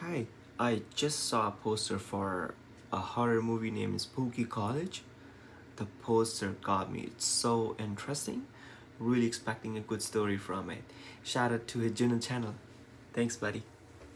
Hi, I just saw a poster for a horror movie named Spooky College. The poster got me. It's so interesting. Really expecting a good story from it. Shout out to his Juno channel. Thanks, buddy.